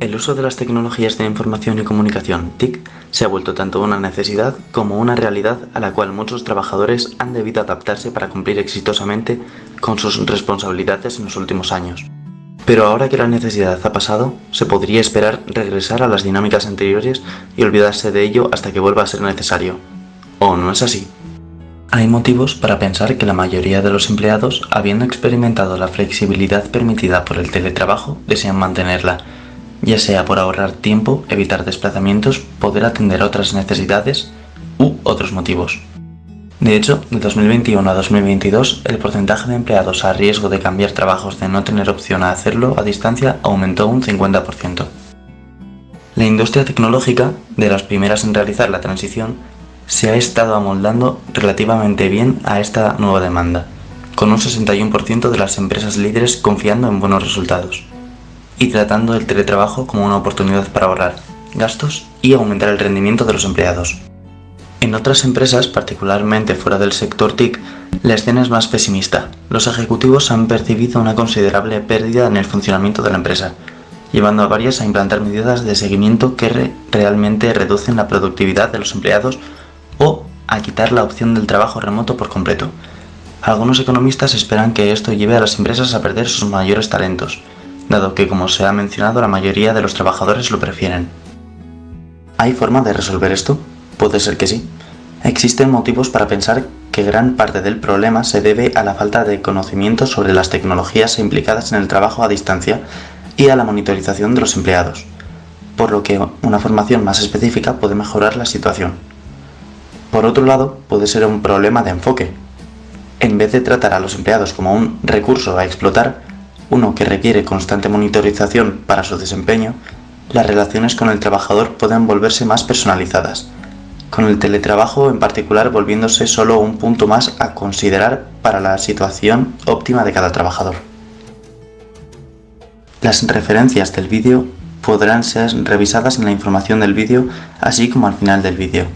El uso de las tecnologías de información y comunicación, TIC, se ha vuelto tanto una necesidad como una realidad a la cual muchos trabajadores han debido adaptarse para cumplir exitosamente con sus responsabilidades en los últimos años. Pero ahora que la necesidad ha pasado, se podría esperar regresar a las dinámicas anteriores y olvidarse de ello hasta que vuelva a ser necesario. ¿O no es así? Hay motivos para pensar que la mayoría de los empleados, habiendo experimentado la flexibilidad permitida por el teletrabajo, desean mantenerla ya sea por ahorrar tiempo, evitar desplazamientos, poder atender otras necesidades u otros motivos. De hecho, de 2021 a 2022, el porcentaje de empleados a riesgo de cambiar trabajos de no tener opción a hacerlo a distancia aumentó un 50%. La industria tecnológica, de las primeras en realizar la transición, se ha estado amoldando relativamente bien a esta nueva demanda, con un 61% de las empresas líderes confiando en buenos resultados y tratando el teletrabajo como una oportunidad para ahorrar gastos y aumentar el rendimiento de los empleados. En otras empresas, particularmente fuera del sector TIC, la escena es más pesimista. Los ejecutivos han percibido una considerable pérdida en el funcionamiento de la empresa, llevando a varias a implantar medidas de seguimiento que realmente reducen la productividad de los empleados o a quitar la opción del trabajo remoto por completo. Algunos economistas esperan que esto lleve a las empresas a perder sus mayores talentos, dado que, como se ha mencionado, la mayoría de los trabajadores lo prefieren. ¿Hay forma de resolver esto? Puede ser que sí. Existen motivos para pensar que gran parte del problema se debe a la falta de conocimiento sobre las tecnologías implicadas en el trabajo a distancia y a la monitorización de los empleados, por lo que una formación más específica puede mejorar la situación. Por otro lado, puede ser un problema de enfoque. En vez de tratar a los empleados como un recurso a explotar, uno que requiere constante monitorización para su desempeño, las relaciones con el trabajador pueden volverse más personalizadas, con el teletrabajo en particular volviéndose solo un punto más a considerar para la situación óptima de cada trabajador. Las referencias del vídeo podrán ser revisadas en la información del vídeo así como al final del vídeo.